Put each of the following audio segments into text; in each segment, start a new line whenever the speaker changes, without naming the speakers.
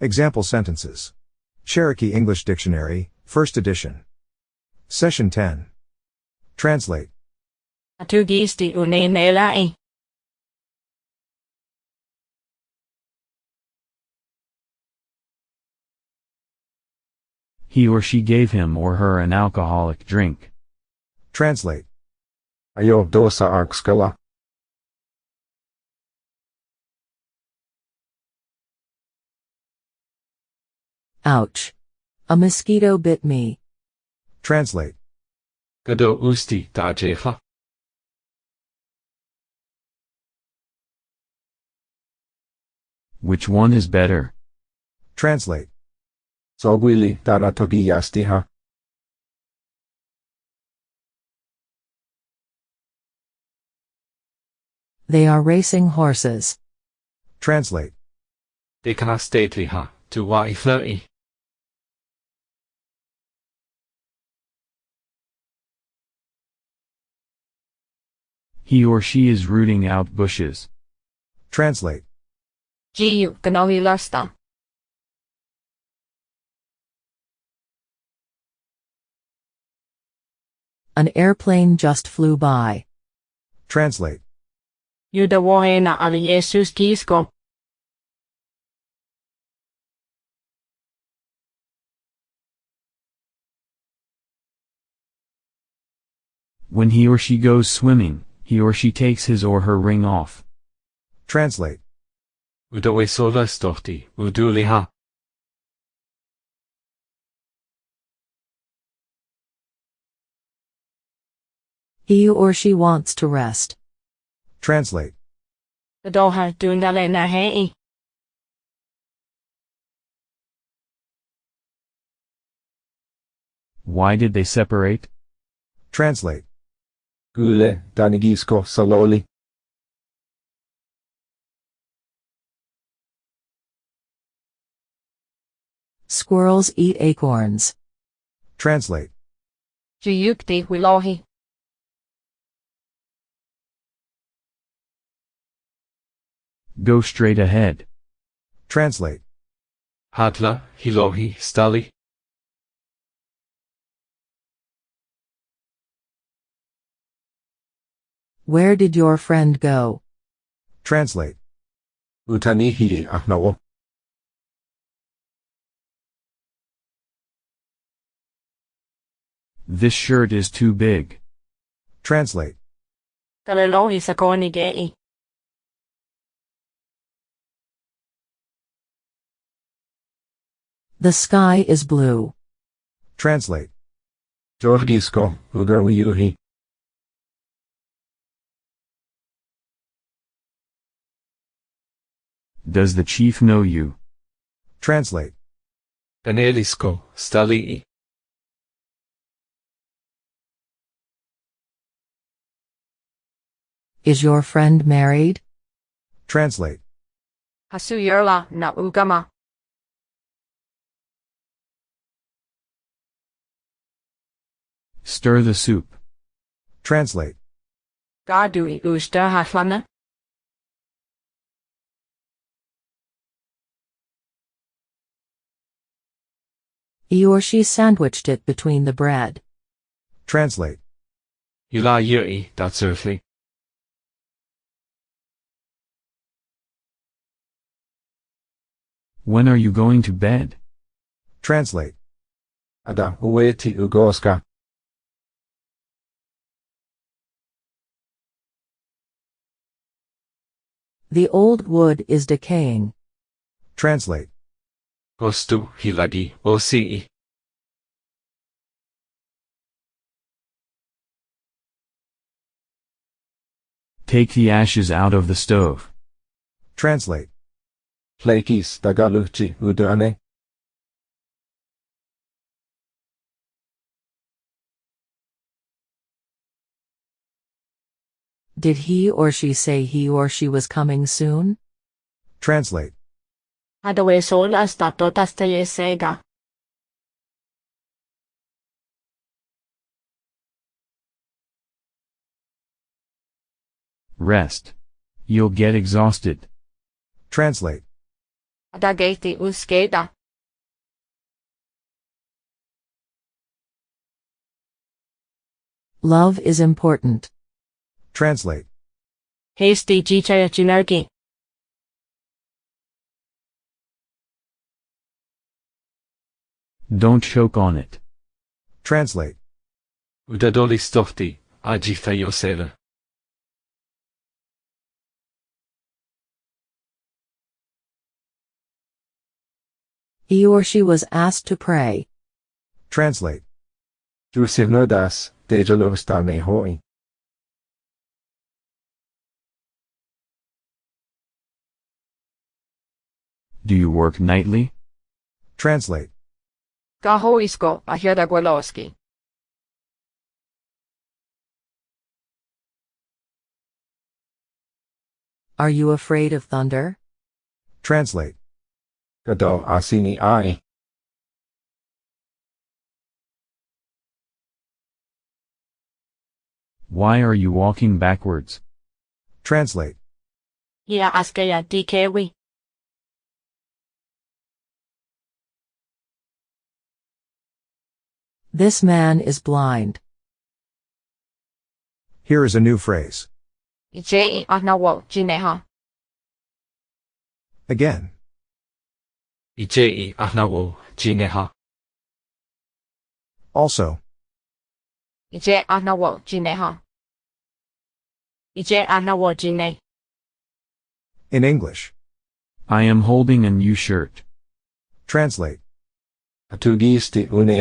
Example sentences. Cherokee English Dictionary, 1st edition. Session 10. Translate.
Atugisti unenelai.
He or she gave him or her an alcoholic drink.
Translate.
Ayo dosa arkskala.
Ouch. A mosquito bit me.
Translate.
Gado usti dajeha.
Which one is better?
Translate.
Zogwili daratogi yastiha.
They are racing horses.
Translate.
Dekana stateliha. Tu
He or she is rooting out bushes.
Translate.
Giu kanovilasta.
An airplane just flew by.
Translate.
Judawohena ali Jesus kisko.
When he or she goes swimming, he or she takes his or her ring off.
Translate.
Udawe sola storti. Uduliha.
He or she wants to rest.
Translate.
Doha dunale na hei.
Why did they separate?
Translate.
Gule danigisko saloli.
Squirrels eat acorns.
Translate.
Juyukti wilohi.
Go straight ahead.
Translate.
Hatla hilohi stali.
Where did your friend go?
Translate.
Utanihi ahnawo.
This shirt is too big.
Translate.
Kalelohi sakoni gei.
The sky is blue.
Translate.
Jorgisko ugarwiyuhi.
Does the chief know you?
Translate.
Danelisko stali.
Is your friend married?
Translate.
Hasuyerla na ugama.
Stir the soup.
Translate.
Gadui usta
He or she sandwiched it between the bread.
Translate.
Yula yuri eh, datsurfli.
When are you going to bed?
Translate.
Ada ueti ugoska.
The old wood is decaying.
Translate.
Gostu hiladi osi.
Take the ashes out of the stove.
Translate.
Flakis dagaluchi udane.
Did he or she say he or she was coming soon?
Translate.
Hadawe sola stato tastaye sega.
Rest. You'll get exhausted.
Translate.
Adagati uskeda.
Love is important.
Translate.
Hasty jichaya
Don't choke on it.
Translate.
Udadoli stofti, ajifa yosele.
He or she was asked to pray.
Translate.
Du sivnodas, dejalos hoi.
Do you work nightly?
Translate.
Kahoisko ahyadagwaloski.
Are you afraid of thunder?
Translate.
Kado asini ai.
Why are you walking backwards?
Translate.
Hia askeya dikewi.
This man is blind.
Here is a new phrase.
Ije ahnawo jineha.
Again.
Ijei ahnawo, jineha.
Also.
Ije ahnawo jineha. Ije ahnawo jine.
In English.
I am holding a new shirt.
Translate.
Atugisti une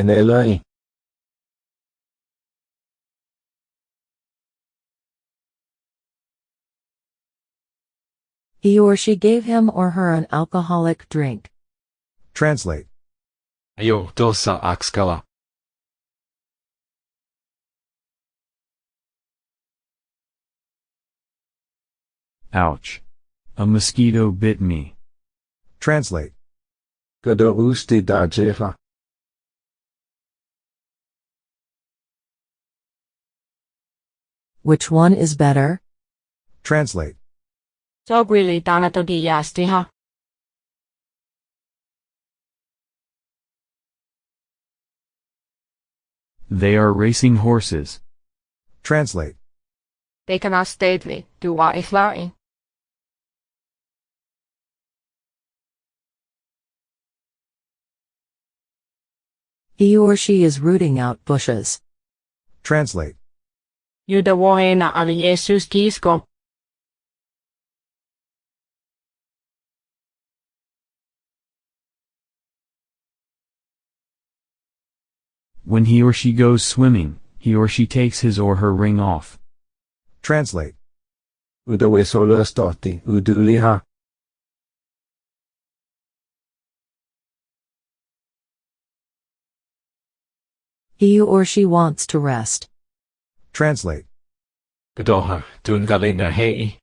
He or she gave him or her an alcoholic drink.
Translate.
Ayo dosa akskala.
Ouch. A mosquito bit me.
Translate.
Kado usti da jefa.
Which one is better?
Translate.
Sogwili danato di yastiha.
They are racing horses.
Translate.
They cannot stately, do wa iflari.
He or she is rooting out bushes.
Translate.
Juda wohena ali Jesus kisko.
When he or she goes swimming, he or she takes his or her ring off.
Translate.
Udawe sola stoti, uduliha.
He or she wants to rest.
Translate.
Kadoha, dungalina hei.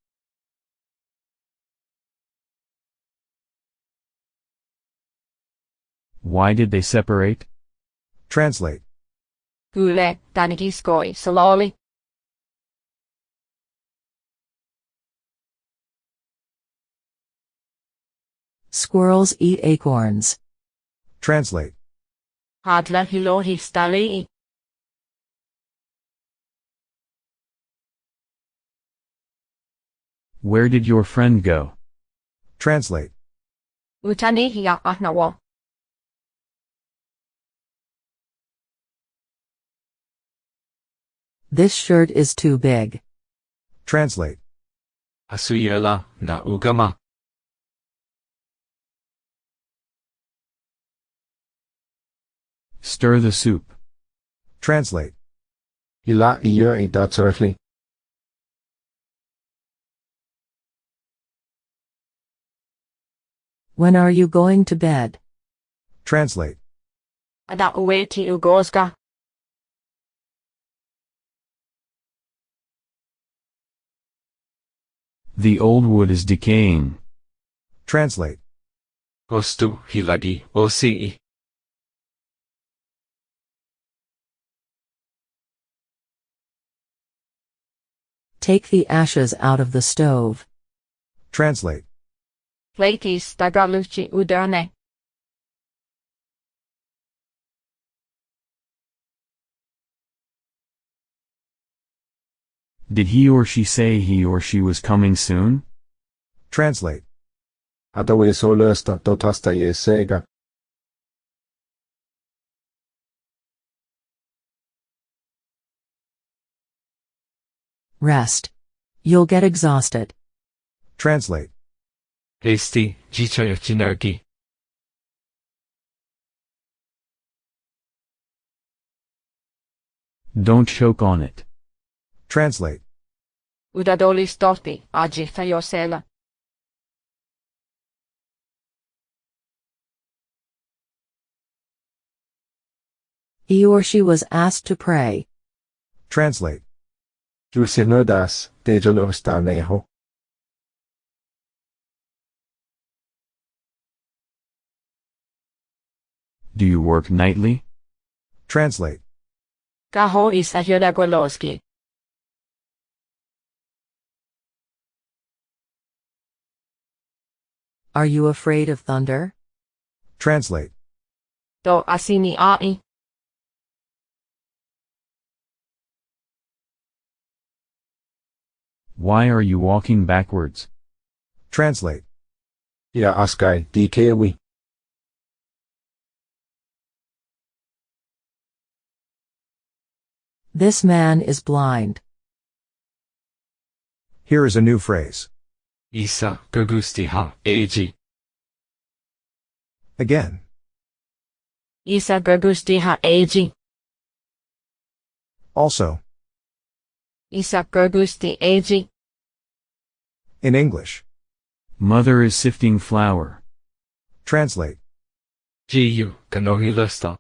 Why did they separate?
Translate.
Gule danikiskoi saloli.
Squirrels eat acorns.
Translate.
Hadla hilohi stali.
Where did your friend go?
Translate.
Utani hiya ahnawo.
This shirt is too big.
Translate.
Asuyela, na ugama.
Stir the soup.
Translate.
Ila iyo i da.
When are you going to bed?
Translate.
Ada uweti ugoska.
The old wood is decaying.
Translate.
Kostu hiladi osi.
Take the ashes out of the stove.
Translate.
Fleitis tagaluchi uderne.
Did he or she say he or she was coming soon?
Translate.
Adawe solasta totasta yesega.
Rest. You'll get exhausted.
Translate.
Hasty, 지쳐요 지나기.
Don't choke on it.
Translate.
Udadolis torti, agita josela.
He or she was asked to pray.
Translate.
Jusinodas, tejonostaneho.
Do you work nightly?
Translate.
Kaho isa Hyodagoloski.
Are you afraid of thunder?
Translate.
To asini ai.
Why are you walking backwards?
Translate.
Ya askai, dikewi.
This man is blind.
Here is a new phrase.
Isa, Gugustiha, AG.
Again.
Isa Gergustiha agi.
Also.
Isa Gergusti agi.
In English.
Mother is sifting flour.
Translate.
GU, Kanohilasta.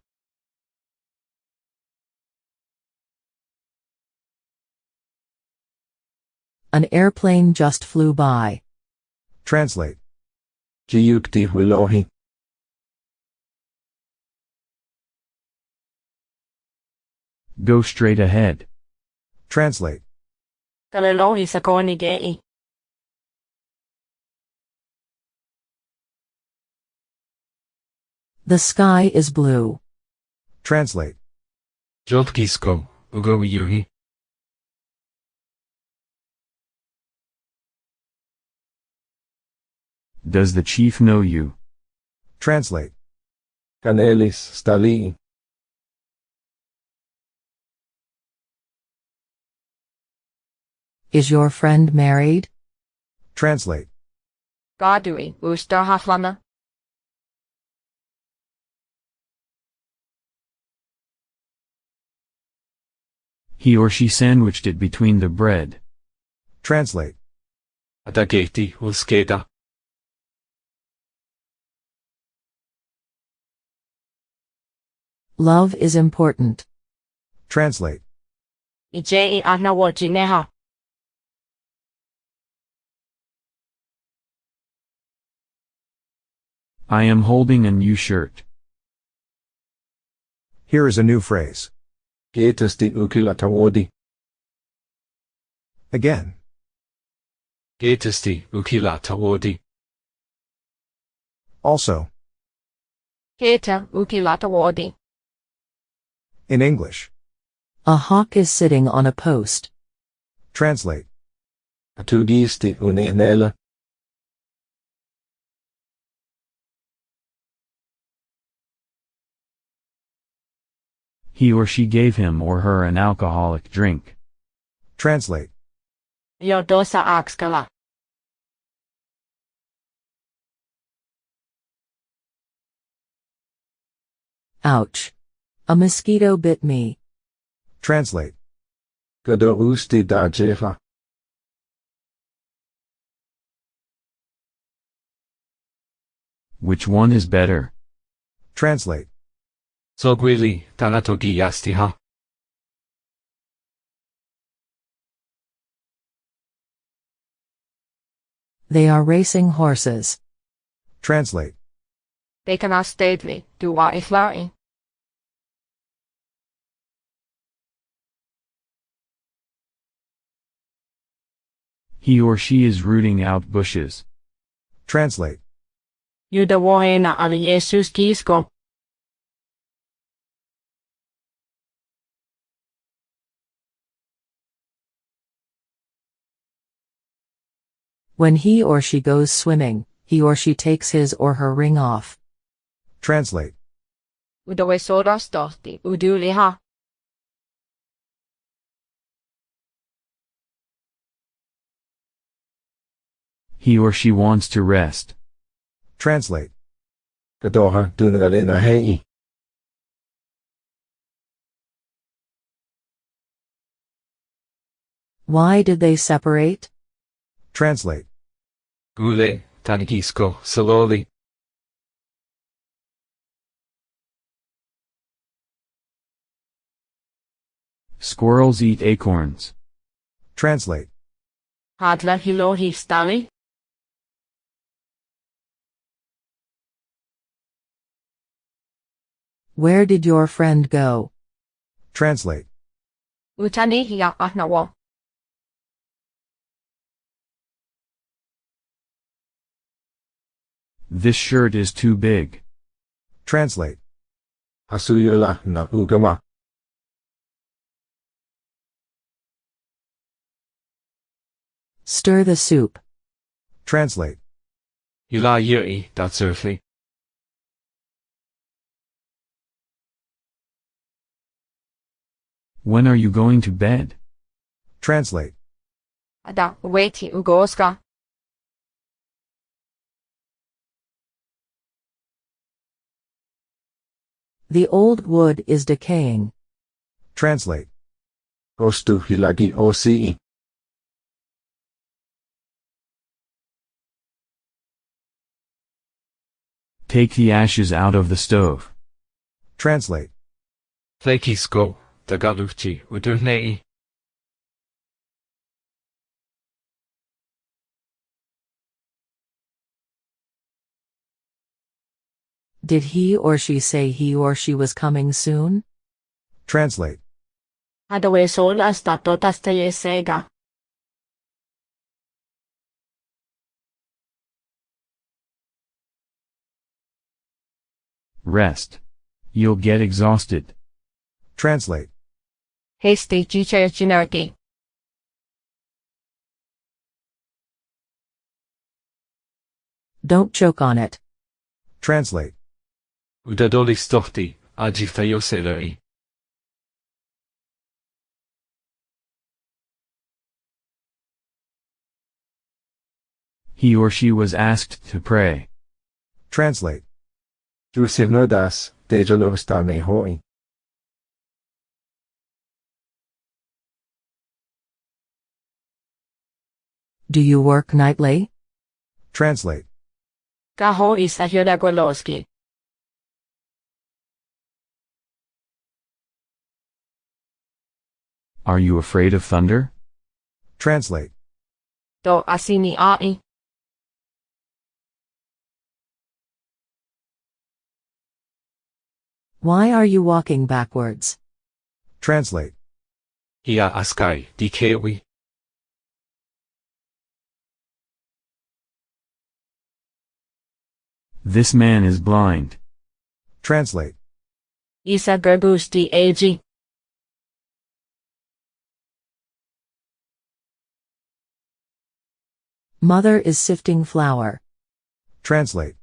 An airplane just flew by.
Translate.
Jiyukti wilohi.
Go straight ahead.
Translate.
Kalelo isa konigei.
The sky is blue.
Translate.
Jolkisko, Ugo Yuhi.
Does the chief know you?
Translate.
Kanelis stali.
Is your friend married?
Translate.
Gadui Ustahaflana.
He or she sandwiched it between the bread.
Translate.
Adageti, Ulskeda.
Love is important.
Translate.
Ijei anawajineha.
I am holding a new shirt.
Here is a new phrase.
Getesti ukilatawodi.
Again.
Gatesti, Ukila Tawodi.
Also.
Keta ukilata wadi.
In English.
A hawk is sitting on a post.
Translate.
Atugisti unenela.
He or she gave him or her an alcoholic drink.
Translate.
Yodosa axkala.
Ouch. A mosquito bit me.
Translate.
Gado usti dajefa.
Which one is better?
Translate.
Sogwili, Tanatogi Yastiha.
They are racing horses.
Translate.
Tekana stately. Dua iflari.
He or she is rooting out bushes.
Translate.
Judawoina ali Jeesus kisko.
When he or she goes swimming, he or she takes his or her ring off.
Translate.
Udawesodastahti uduliha.
He or she wants to rest.
Translate.
Kadoha dungalina hei.
Why did they separate?
Translate.
Gule, tanikisko, saloli.
Squirrels eat acorns.
Translate.
Hadla hilohi stali.
Where did your friend go?
Translate.
Utani hiya ahnawo.
This shirt is too big.
Translate.
Hasuyula na ugama.
Stir the soup.
Translate.
Yula yuri, datsurfli.
When are you going to bed?
Translate.
Ada weti ugoska.
The old wood is decaying.
Translate.
Gostu hilagi osi.
Take the ashes out of the stove.
Translate.
Flakisko, dagaluchi, udurnei.
Did he or she say he or she was coming soon?
Translate.
Adawesola stato tastajesega.
Rest. You'll get exhausted.
Translate.
Hesti chichayachinarki.
Don't choke on it.
Translate.
Udadoli stohti, agiftayoselei.
He or she was asked to pray.
Translate.
Jusivnodas, dejalostane hoi.
Do you work nightly?
Translate.
Kaho isa hyodagoloski.
Are you afraid of thunder?
Translate.
Do asini ai.
Why are you walking backwards?
Translate.
Hia askai, dikewi.
This man is blind.
Translate.
Isa gergusti agi.
Mother is sifting flour.
Translate.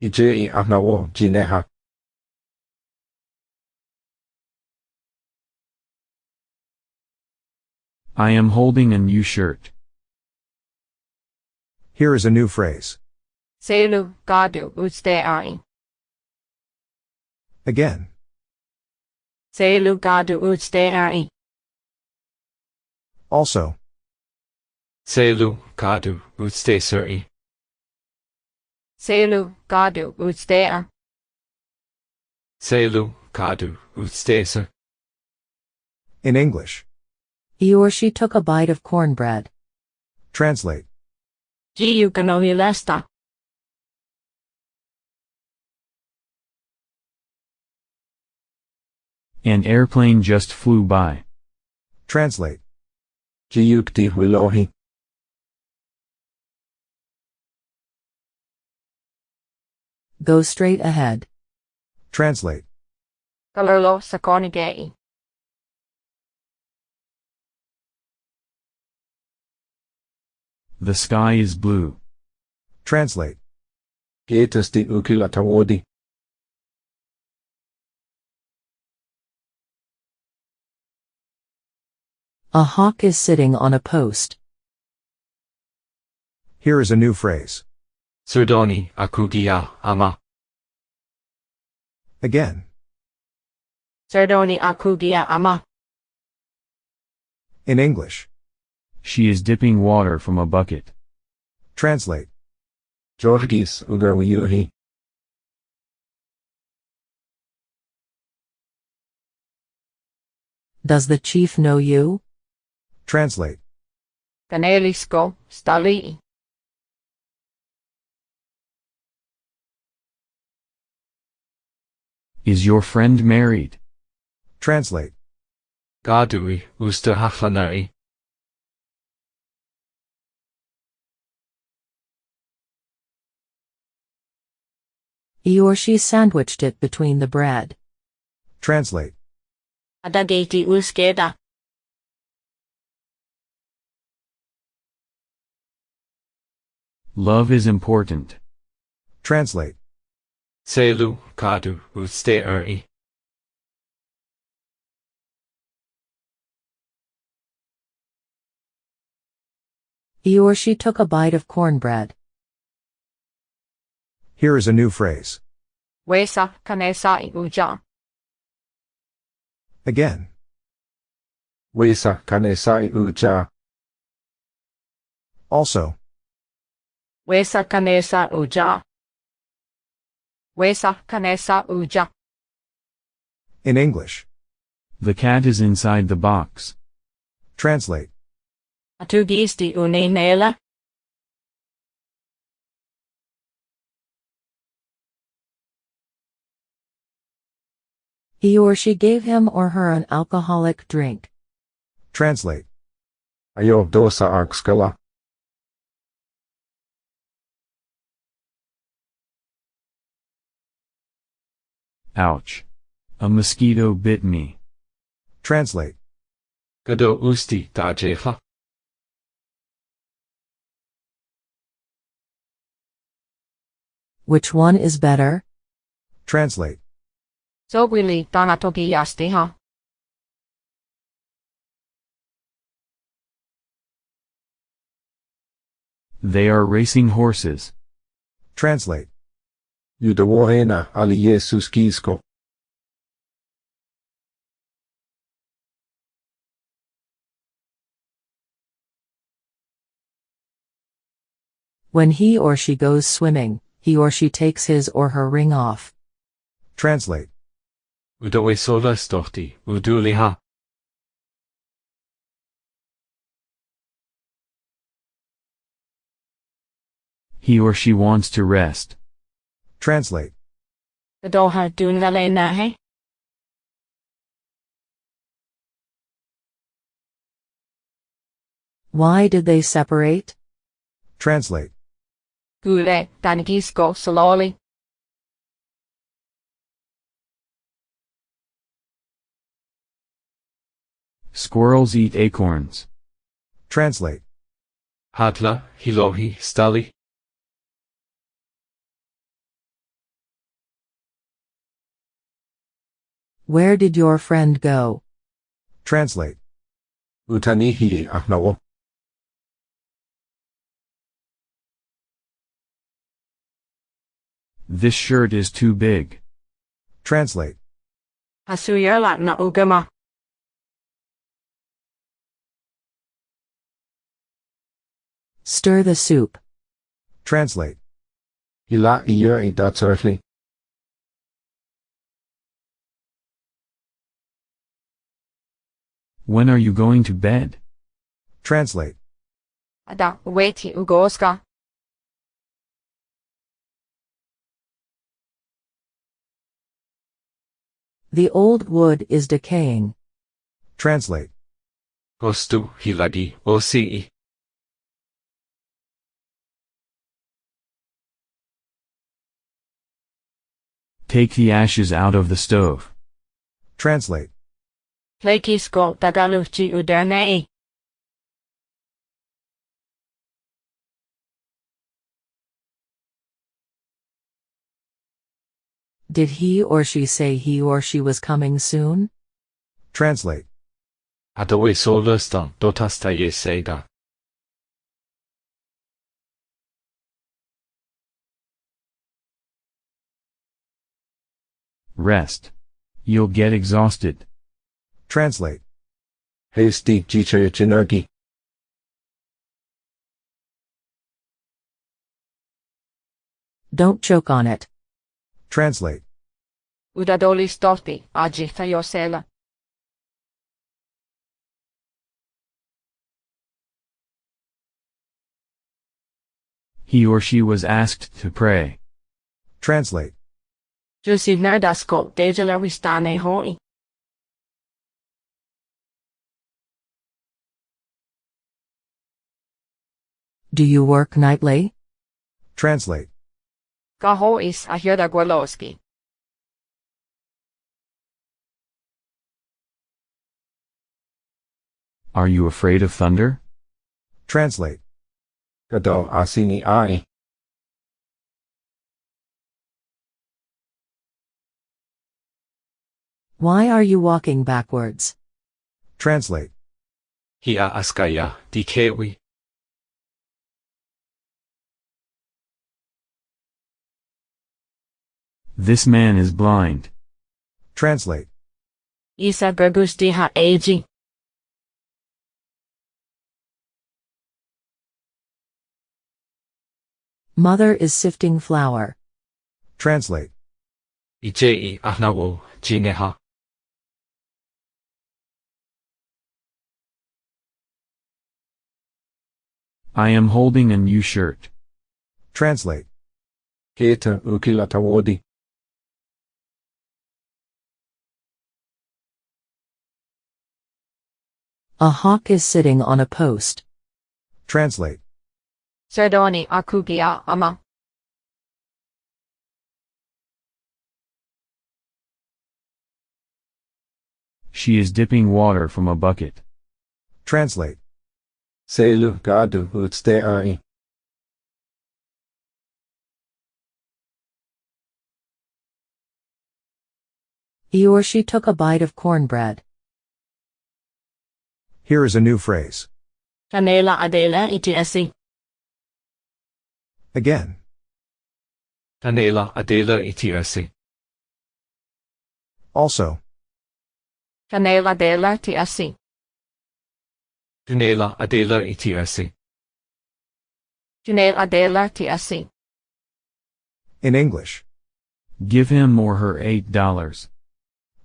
Ije ahnawo jineha.
I am holding a new shirt.
Here is a new phrase.
Selu gadu utste ai.
Again.
Selu gadu utste ai.
Also.
Selu, kadu, utste suri.
Selu gadu utste a.
Selu, kadu, utste sur.
In English.
He or she took a bite of cornbread.
Translate.
Giu
An airplane just flew by.
Translate.
Jiyukti wilohi.
Go straight ahead.
Translate.
Kalalo sa konigay.
The sky is blue.
Translate.
Keitasti ukila
A hawk is sitting on a post.
Here is a new phrase.
Surdoni akugia ama.
Again.
Sardoni akugia ama.
In English.
She is dipping water from a bucket.
Translate.
Georgis ugarwiyuhi.
Does the chief know you?
Translate.
Kanelisko stali.
Is your friend married?
Translate.
Gadui ustahaflanari.
He or she sandwiched it between the bread.
Translate.
Adagati uskeda.
Love is important.
Translate.
Selu kadu ustaeri.
He or she took a bite of cornbread.
Here is a new phrase.
Wesa kanesa uja.
Again.
Wesa kanesai uja.
Also.
Wesa kanesa uja. Wesa kanesa uja.
In English.
The cat is inside the box.
Translate.
Atugisti une nela.
He or she gave him or her an alcoholic drink.
Translate.
Ayo dosa arkskala.
Ouch. A mosquito bit me.
Translate.
Gado usti dajeha.
Which one is better?
Translate.
So wili tanatogiasti ha.
They are racing horses.
Translate.
Judawohena ali Jesus kisko.
When he or she goes swimming, he or she takes his or her ring off.
Translate.
Udawe sola storti uduliha.
He or she wants to rest.
Translate.
Gadoha dunale nahe.
Why did they separate?
Translate.
Gule tanigisko saloli.
Squirrels eat acorns.
Translate.
Hatla, hilohi stali.
Where did your friend go?
Translate.
Utanihi ahnawo.
This shirt is too big.
Translate.
Hasuyerla na ugama.
Stir the soup.
Translate.
Ila iyo i
When are you going to bed?
Translate.
Ada weti ugoska.
The old wood is decaying.
Translate.
Gostu hiladi osi.
Take the ashes out of the stove.
Translate.
Leikisko tagaluhti udernei.
Did he or she say he or she was coming soon?
Translate.
Adawe solustan dotasta yeseda.
Rest. You'll get exhausted.
Translate.
Hasty Jicha Chinergi.
Don't choke on it.
Translate.
Udadolistoti agita josela.
He or she was asked to pray.
Translate.
Jusidnerdasko dejelaristane
Do you work nightly?
Translate.
Kahois ahjoda gwaloski.
Are you afraid of thunder?
Translate.
Gado Asini I.
Why are you walking backwards?
Translate.
Hia askaya dikewi.
This man is blind.
Translate.
Isa bergusti ha agi.
Mother is sifting flour.
Translate.
Ijei ahnawo jineha.
I am holding a new shirt.
Translate.
Keta Ukilatawodi.
A hawk is sitting on a post.
Translate.
Serdoni akugia ama.
She is dipping water from a bucket.
Translate.
Selu Gadu Utste
He or she took a bite of cornbread.
Here is a new phrase.
Kanela adela iti.
Again.
Tanela adela itiasi.
Also.
Kanela dela ti esi.
Tunela adela itiasi.
Junela dela ti.
In English.
Give him or her eight dollars.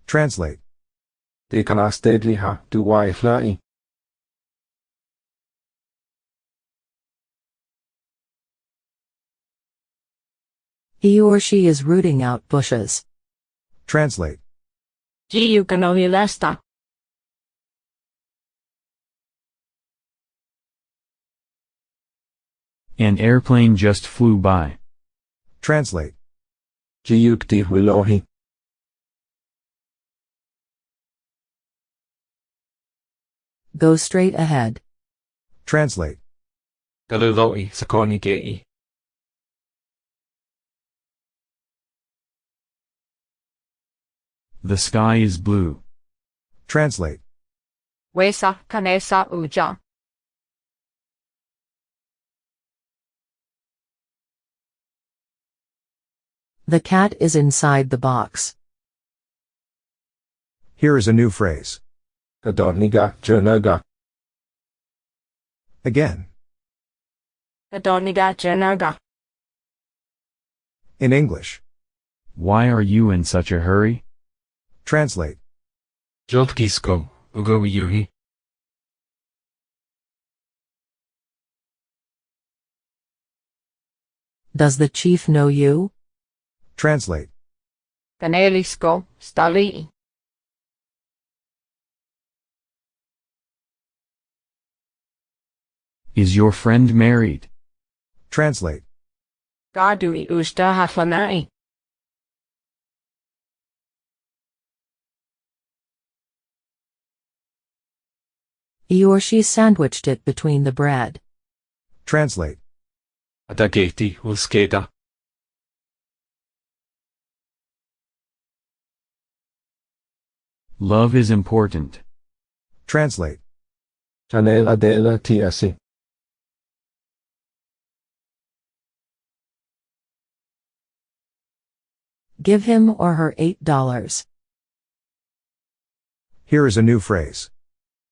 Translate.
De kana stedli ha du wai
He or she is rooting out bushes.
Translate.
Giu lesta.
An airplane just flew by.
Translate.
Jiukti Wilohi.
Go straight ahead.
Translate.
Galuloi sakoni gei.
The sky is blue.
Translate.
Wesa kanesa uja.
The cat is inside the box.
Here is a new phrase.
Gadoniga Jernaga.
Again.
Kadoniga jenaga.
In English.
Why are you in such a hurry?
Translate.
Jolkisko ugowiuhi.
Does the chief know you?
Translate.
Kanelisko stali.
Is your friend married?
Translate.
Gadui usta
He or she sandwiched it between the bread.
Translate.
Adageti ulskeda.
Love is important.
Translate.
Chanel Adela TSC.
Give him or her $8.
Here is a new phrase.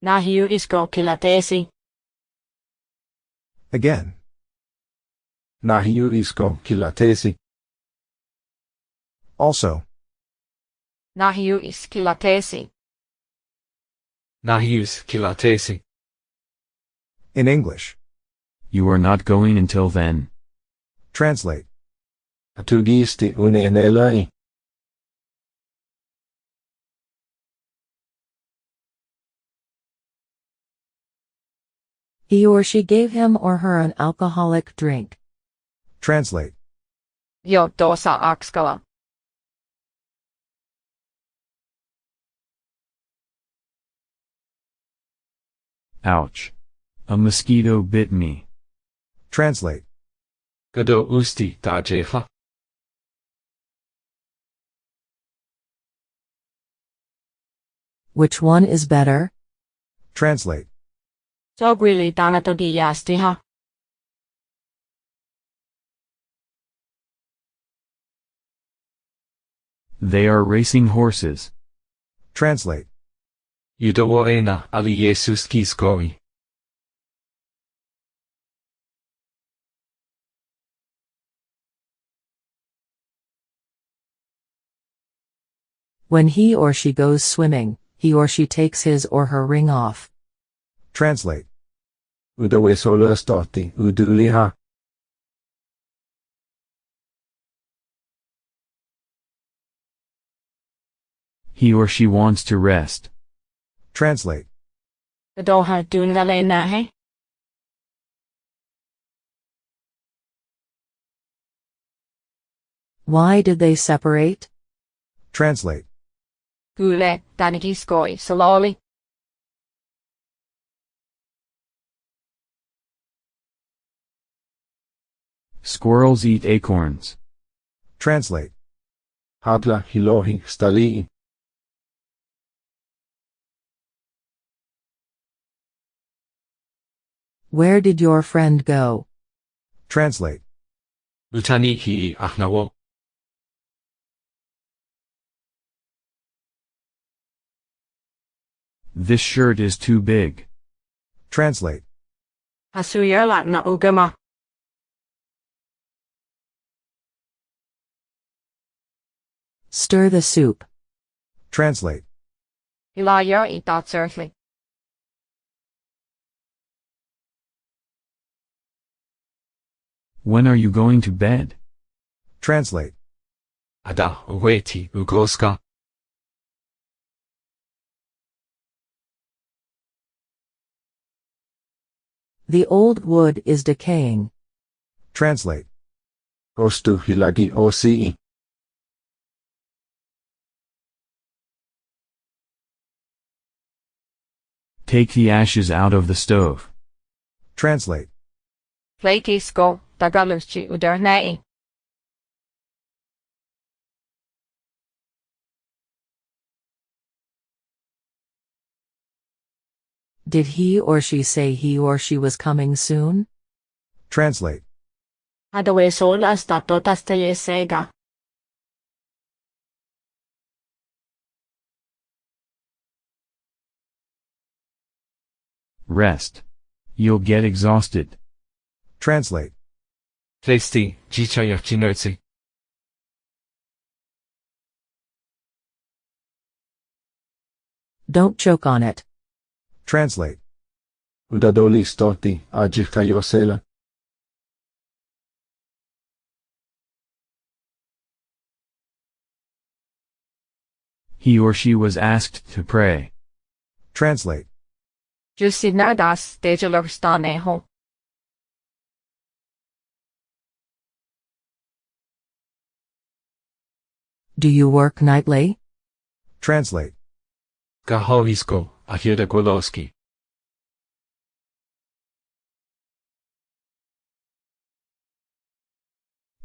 Nahiu isko kilatesi.
Again.
Nahiu isko kilatesi.
Also.
Nahiu is kilatesi.
Nahius kilatesi.
In English.
You are not going until then.
Translate.
Atugisti une
He or she gave him or her an alcoholic drink.
Translate.
Jo dosa akskala.
Ouch. A mosquito bit me.
Translate.
Gado usti dajefa.
Which one is better?
Translate.
Sogrili tanato di yastiha.
They are racing horses.
Translate.
Judoena ali Jesus kiskoi.
When he or she goes swimming, he or she takes his or her ring off.
Translate.
Udawe sola stoti uduliha.
He or she wants to rest.
Translate.
Doha dunale nahe.
Why did they separate?
Translate.
Gule tanikiskoi saloli.
Squirrels eat acorns.
Translate.
Hadla hilohi stali.
Where did your friend go?
Translate.
Utani hii ahnawo.
This shirt is too big.
Translate.
Hasuyerla na ugama.
Stir the soup.
Translate.
Hilayer itatserli.
When are you going to bed?
Translate.
Ada uweti ugoska.
The old wood is decaying.
Translate.
Ostu hilagi
Take the ashes out of the stove.
Translate.
Flakisko tagalusti udernai.
Did he or she say he or she was coming soon?
Translate.
Adawe sol astato tastayesega.
Rest. You'll get exhausted.
Translate.
Plesti, jichaya chinotsi.
Don't choke on it.
Translate.
Udadoli stoti ajika yosela.
He or she was asked to pray.
Translate.
Do you work nightly?
Translate.
Kahovisko, Ahirakoloski.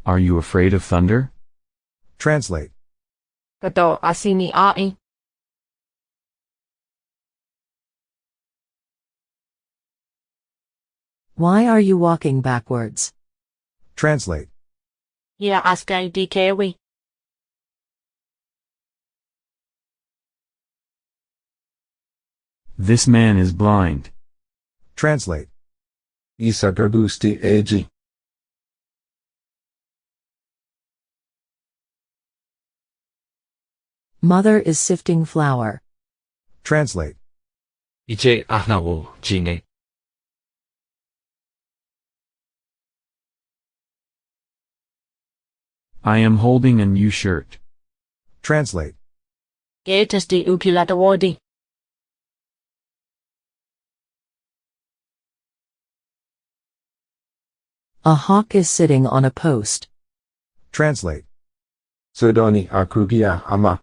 Are you afraid of thunder?
Translate.
Kato asini ai.
Why are you walking backwards?
Translate.
Ia askai di kewi.
This man is blind.
Translate.
Isa garbusti agi.
Mother is sifting flour.
Translate.
이제 아나오 징에
I am holding a new shirt.
Translate.
Gatas di ukilatawodi.
A hawk is sitting on a post.
Translate.
Sodoni akugia ama.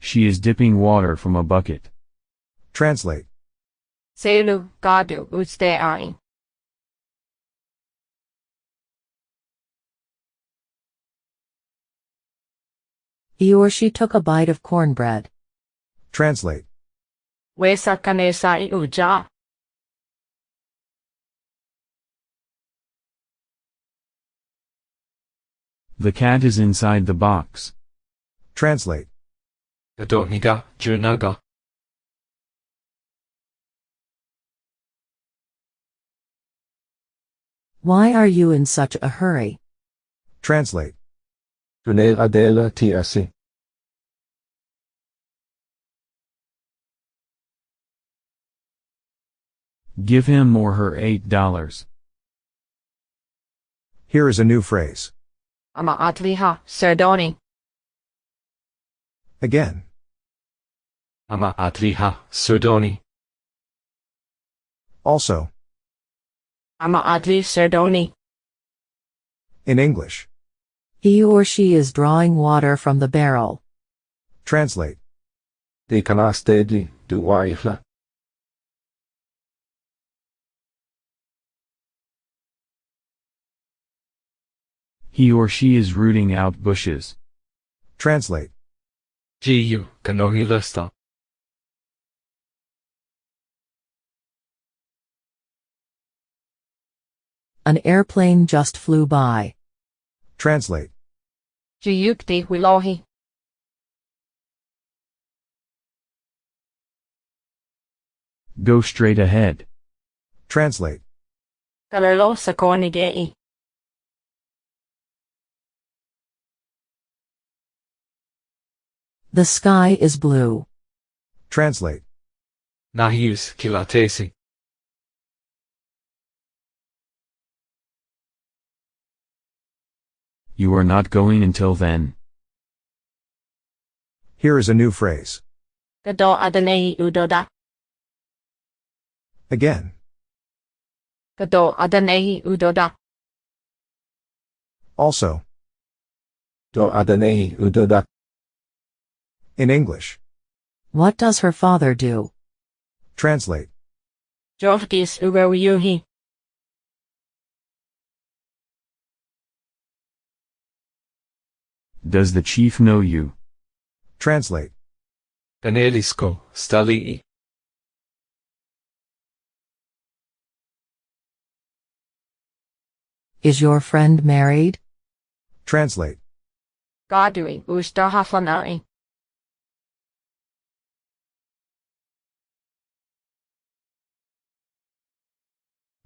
She is dipping water from a bucket.
Translate.
Selu gadu uste ai.
He or she took a bite of cornbread.
Translate.
Wesa kanesa uja.
The cat is inside the box.
Translate.
Why are you in such a hurry?
Translate.
Give him or her eight dollars.
Here is a new phrase.
Amaatliha serdoni.
Again.
Amaatliha serdoni.
Also.
Ama atli serdoni.
In English.
He or she is drawing water from the barrel.
Translate.
De kanastedli du waifla.
He or she is rooting out bushes.
Translate.
지유
An airplane just flew by.
Translate.
Jiyukti wilohi.
Go straight ahead.
Translate.
Kalalo sa konigei.
The sky is blue.
Translate.
나히
You are not going until then.
Here is a new phrase.
Kado adanei udoda.
Again.
Kado adanei udoda.
Also.
Do adanei udodak.
In English.
What does her father do?
Translate.
Jofkis uberuyuhi.
Does the chief know you?
Translate.
Anelisko, stali.
Is your friend married?
Translate.
Gadui ustahaflanai.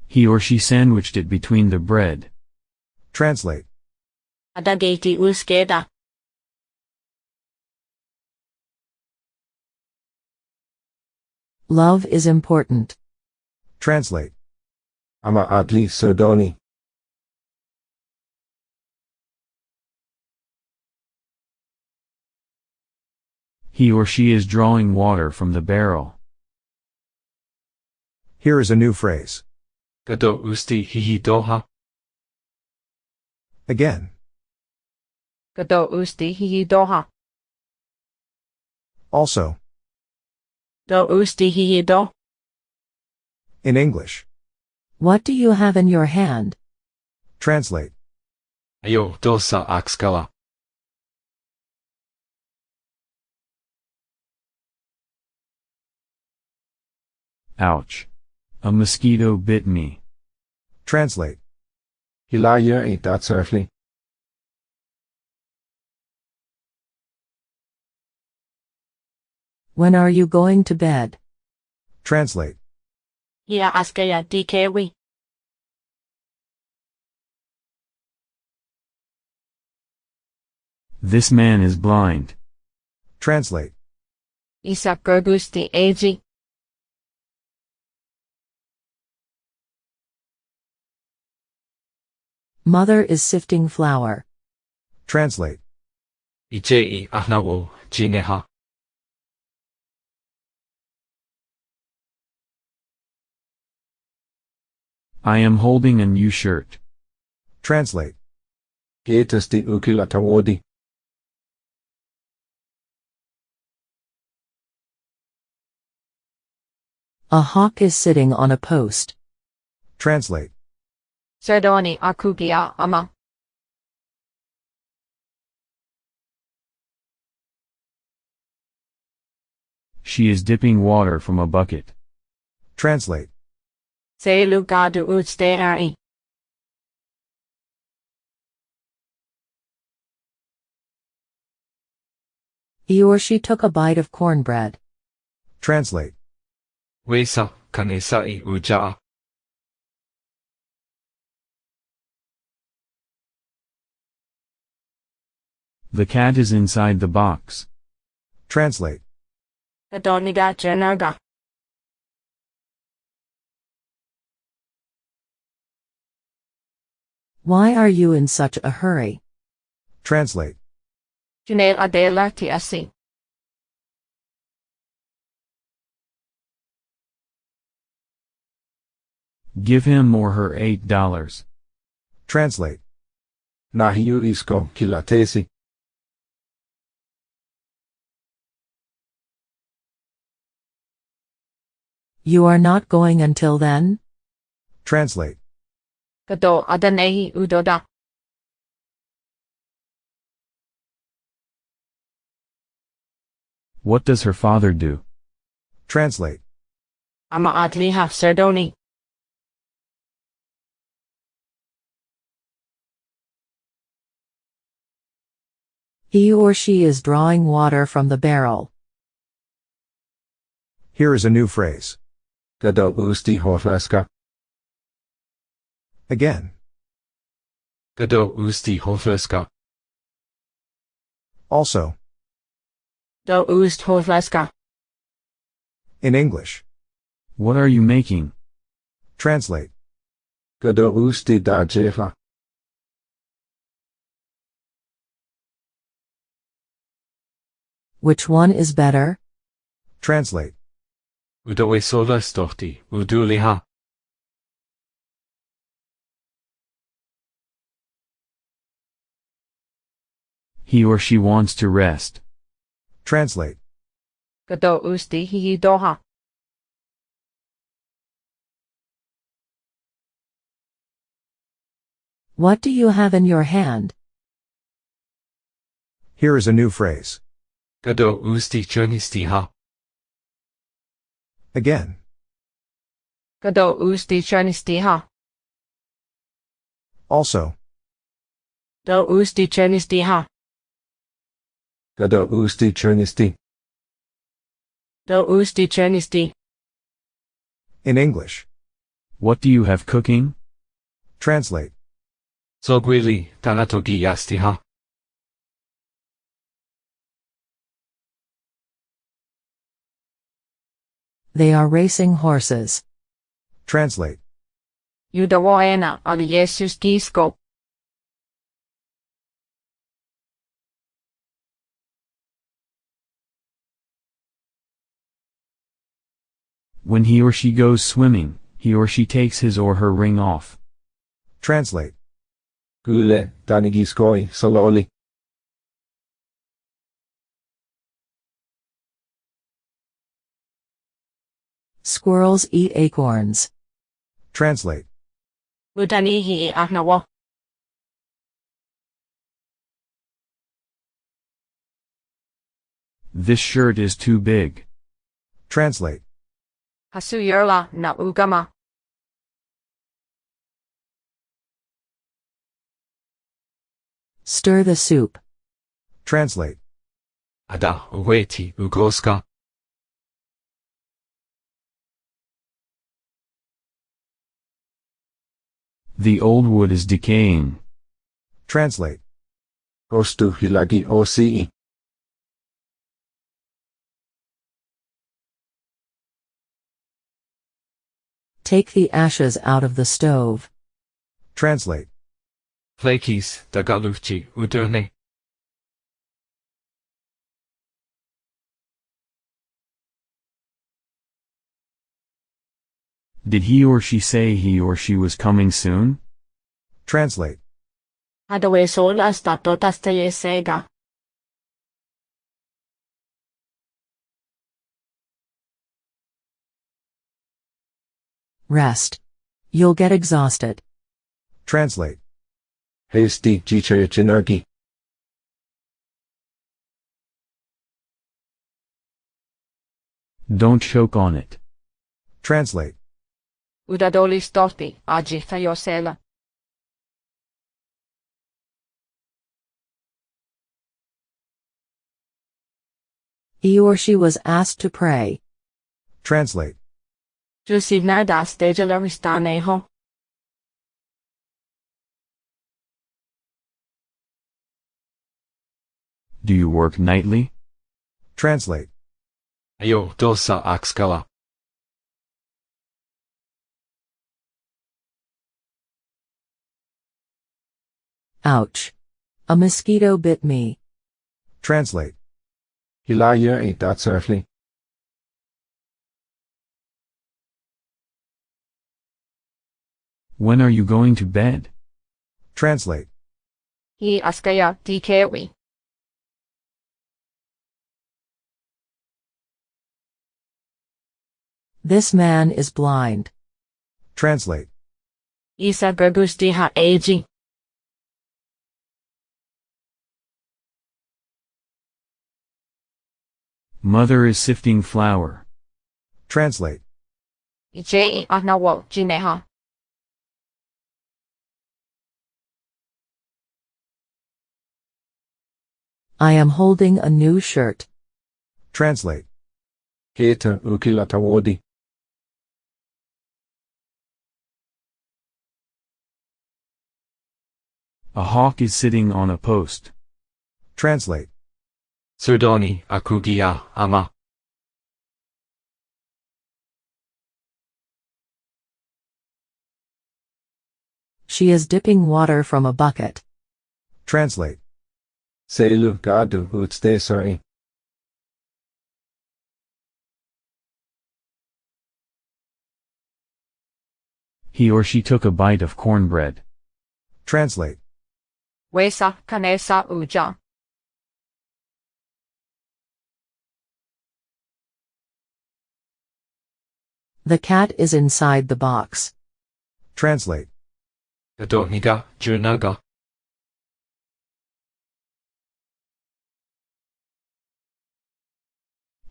He or she sandwiched it between the bread.
Translate.
Adagati Uskeda.
Love is important.
Translate.
Ama Adli Sodoni.
He or she is drawing water from the barrel.
Here is a new phrase.
Kado usti hihi doha.
Again.
Kado usti hihidoha.
Also.
Do usti hihido.
In English.
What do you have in your hand?
Translate.
Ayo dosa akskala.
Ouch. A mosquito bit me.
Translate.
Hilaje i datsørfli.
When are you going to bed?
Translate.
Ia askeja DKW.
This man is blind.
Translate.
Isa Gerbusti AG.
Mother is sifting flour.
Translate.
Ije i ahnawo jineha.
I am holding a new shirt.
Translate.
Kiitos ukila tawodi.
A hawk is sitting on a post.
Translate.
Serdoni Akugia Ama.
She is dipping water from a bucket.
Translate.
Se lugadu utsteri.
He or she took a bite of cornbread.
Translate.
Wesa kanesa i uja.
The cat is inside the box.
Translate.
Adoniga Jenaga.
Why are you in such a hurry?
Translate.
Janel Adela Tiasi.
Give him or her eight dollars.
Translate.
Nahiu isko kilatesi.
You are not going until then?
Translate.
Kado Adanehi Udoda.
What does her father do?
Translate.
Ama Atliha Serdoni.
He or she is drawing water from the barrel.
Here is a new phrase.
Gado usti hoflaska.
Again.
Gado usti hofleska.
Also.
Do Ust Hofleska.
In English.
What are you making?
Translate.
Gado usti da.
Which one is better?
Translate.
Udowe solastorti uduliha.
He or she wants to rest.
Translate.
Kado Usti Hihi Doha.
What do you have in your hand?
Here is a new phrase.
Gado usti chernistiha.
Again.
Kado Usti Chernistiha.
Also.
Do Usti Chernistiha.
Chernisti.
Do Usti Chernisti.
In English.
What do you have cooking?
Translate.
Sogwili tanatogi yastiha.
They are racing horses.
Translate.
Judawoena Ali Jesus
When he or she goes swimming, he or she takes his or her ring off.
Translate.
Gule danigiskoi saloli.
Squirrels eat acorns.
Translate.
Udani hi ahnawo.
This shirt is too big.
Translate.
Hasuyerla na ugama.
Stir the soup.
Translate.
Ada uweti ugoska.
The old wood is decaying.
Translate.
Ostu hilagi
Take the ashes out of the stove.
Translate.
Flakis dagaluchi uderne.
Did he or she say he or she was coming soon?
Translate.
Adawe sol as tato tastaye sega.
Rest. You'll get exhausted.
Translate.
Hasty jichayachinagi.
Don't choke on it.
Translate.
Udadoli storti agi thayosela.
He or she was asked to pray.
Translate.
Jusivna das dejalavistaneho.
Do you work nightly?
Translate.
Ayo dosa axkala.
Ouch. A mosquito bit me.
Translate.
Hilaya e datsarfli.
When are you going to bed?
Translate.
Hi askaya dikewi.
This man is blind.
Translate.
Isa gergusti ha agi.
Mother is sifting flour.
Translate.
Ije ahnawo jineha.
I am holding a new shirt.
Translate.
Heta ukilatawodi.
A hawk is sitting on a post.
Translate.
Surdoni akugia ama.
She is dipping water from a bucket.
Translate.
Selu gadu utstesari.
He or she took a bite of cornbread.
Translate.
Wesa kanesa uja.
The cat is inside the box.
Translate.
Adoniga junaga.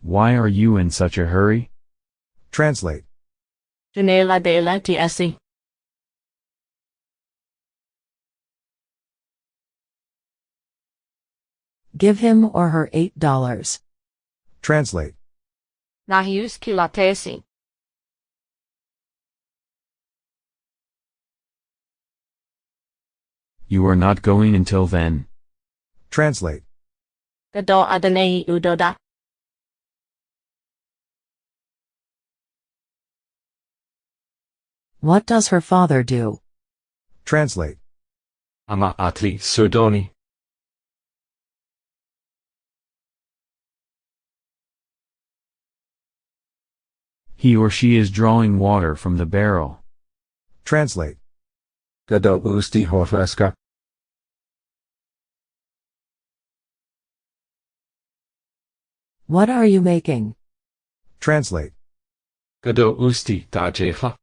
Why are you in such a hurry?
Translate.
Janela de la.
Give him or her eight dollars.
Translate.
Nahius kilatesi.
You are not going until then.
Translate.
Gado adanei udoda.
What does her father do?
Translate.
Ama atli surdoni.
He or she is drawing water from the barrel.
Translate.
Gado usti horflaska.
What are you making?
Translate.
Gado usti dajeha.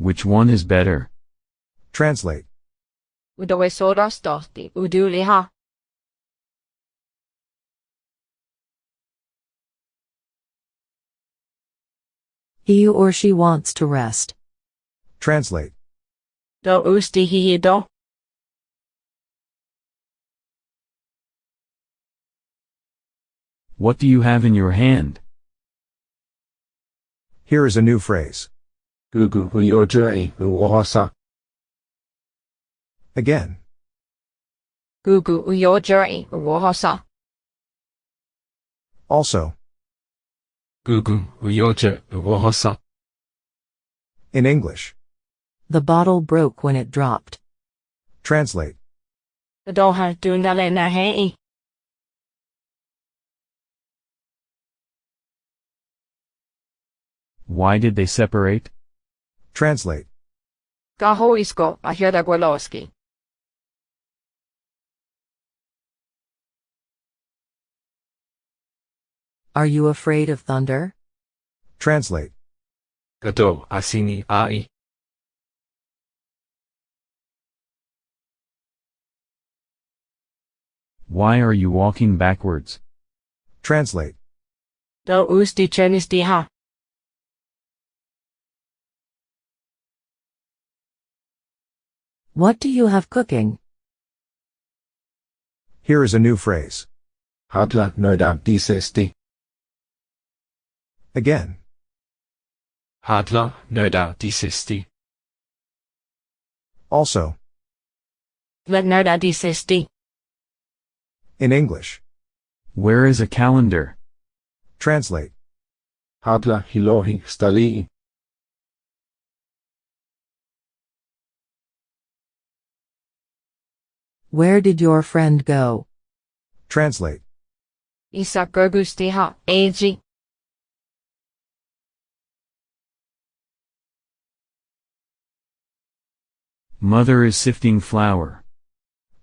Which one is better?
Translate.
Udawe sodas tohti uduliha.
He or she wants to rest.
Translate.
Do usti hihido.
What do you have in your hand?
Here is a new phrase.
Gugu uyojai uwahasa.
Again.
Gugu uyojari uwohosa.
Also.
Gugu uyoje uwohosa.
In English.
The bottle broke when it dropped.
Translate.
Doha dunale na hei.
Why did they separate?
Translate.
Kahoisko ahjada gwaloski.
Are you afraid of thunder?
Translate.
Gado asini ai.
Why are you walking backwards?
Translate.
Do usti chenistiha.
What do you have cooking?
Here is a new phrase.
Hadla noda disesti.
Again.
Hadla noda disisti.
Also.
Vegnerda di sisti.
In English.
Where is a calendar?
Translate.
Hadla hilohi stali.
Where did your friend go?
Translate.
Isa gergustiha. Ag.
Mother is sifting flour.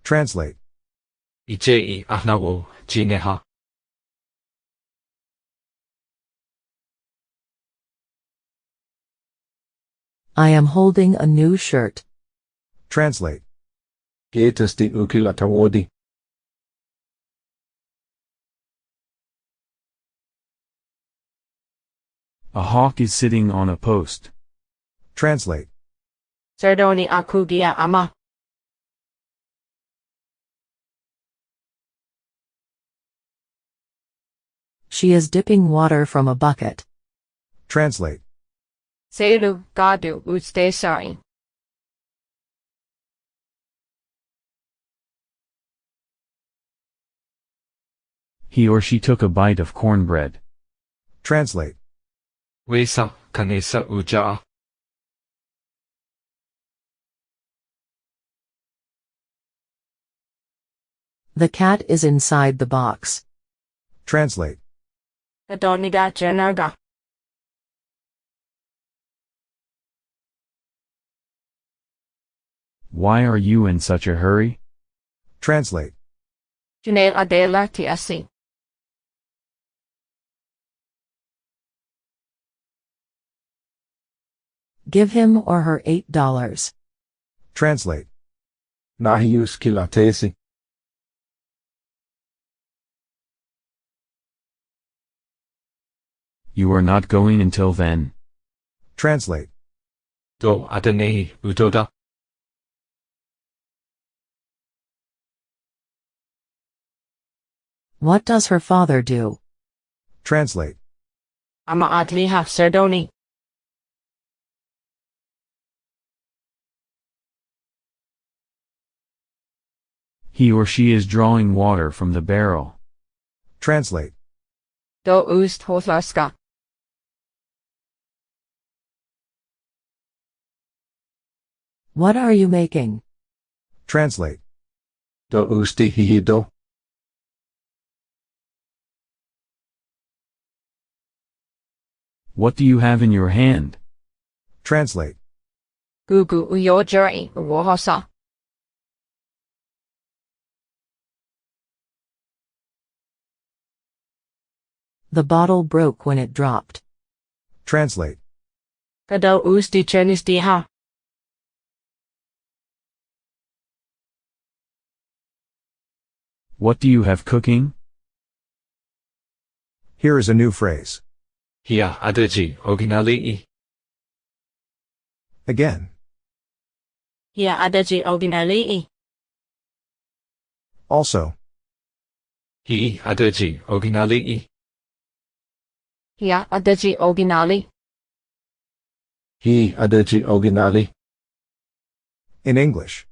Translate.
Ijei ahnawo jineha.
I am holding a new shirt.
Translate.
Getesti ukilatawodi.
A hawk is sitting on a post.
Translate.
Serdoni akugia er ama.
She is dipping water from a bucket.
Translate.
Selu gadu ustesari.
He or she took a bite of cornbread.
Translate.
Wesa kanesa uja.
The cat is inside the box.
Translate.
Adoniga jenaga.
Why are you in such a hurry?
Translate.
Junail adela tiasi.
Give him or her eight dollars.
Translate.
Nahius kilatesi.
You are not going until then.
Translate.
Do adenehi udoda.
What does her father do?
Translate.
Ama atliha serdoni.
He or she is drawing water from the barrel.
Translate.
Do ust hotlaska.
What are you making?
Translate.
Do usti hihido.
What do you have in your hand?
Translate.
Gugu uyojari uwohosa.
The bottle broke when it dropped.
Translate.
Kadau usti chenis diha.
What do you have cooking?
Here is a new phrase.
Hia adeji oginalii.
Again.
Hia adeji oginalii.
Also.
Hii adeji
oginalii. Hia adegi oginali.
He adegi oginali.
In English.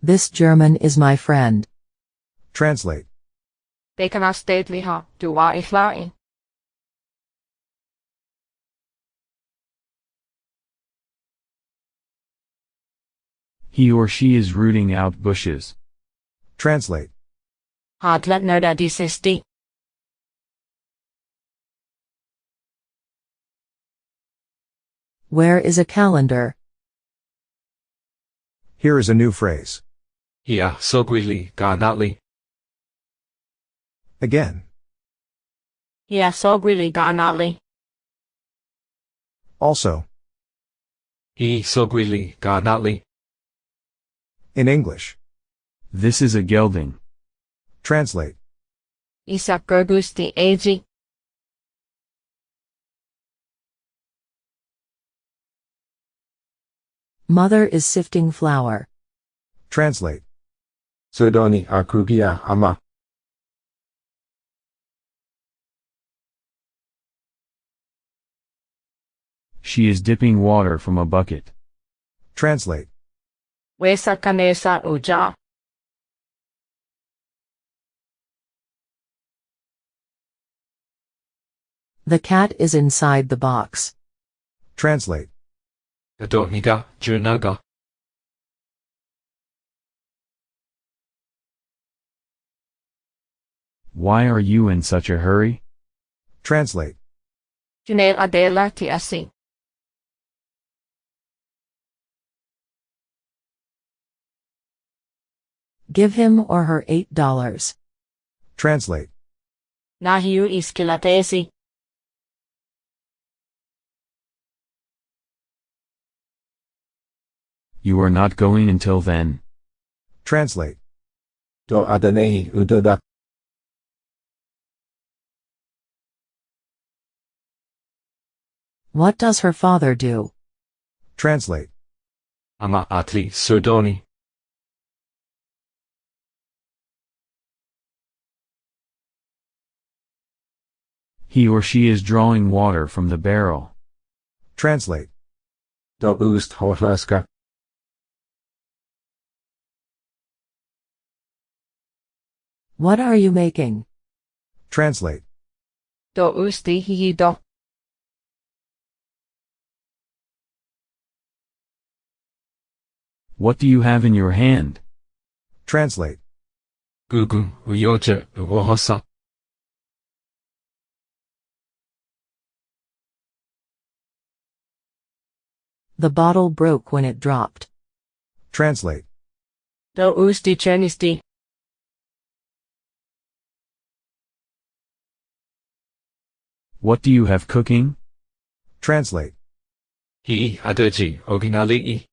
This German is my friend.
Translate.
Tekemästeetliha tuva ihlain.
He or she is rooting out bushes.
Translate.
Hadlet nödätisesti.
Where is a calendar?
Here is a new phrase.
Ja, så grillig, garnatlig. Again. Ja, så grillig, garnatlig.
Also.
I så grillig, garnatlig.
In English.
This is a gelding.
Translate.
Isak gurgusti Agi.
Mother is sifting flour.
Translate.
Sodoni akugia ama.
She is dipping water from a bucket.
Translate.
Wesa Wesakanesa uja.
The cat is inside the box.
Translate.
Kadohida Junaga
Why are you in such a hurry?
Translate.
Give him or her eight dollars.
Translate.
Nahiu iskilatesi.
You are not going until then.
Translate.
Do adanei udoda.
What does her father do?
Translate.
Ama atli sodoni.
He or she is drawing water from the barrel.
Translate.
Do ust horlaska.
What are you making?
Translate.
Do do.
What do you have in your hand?
Translate.
Gugu.
The bottle broke when it dropped.
Translate.
Do usti chenisti.
What do you have cooking?
Translate.
He adeji originally.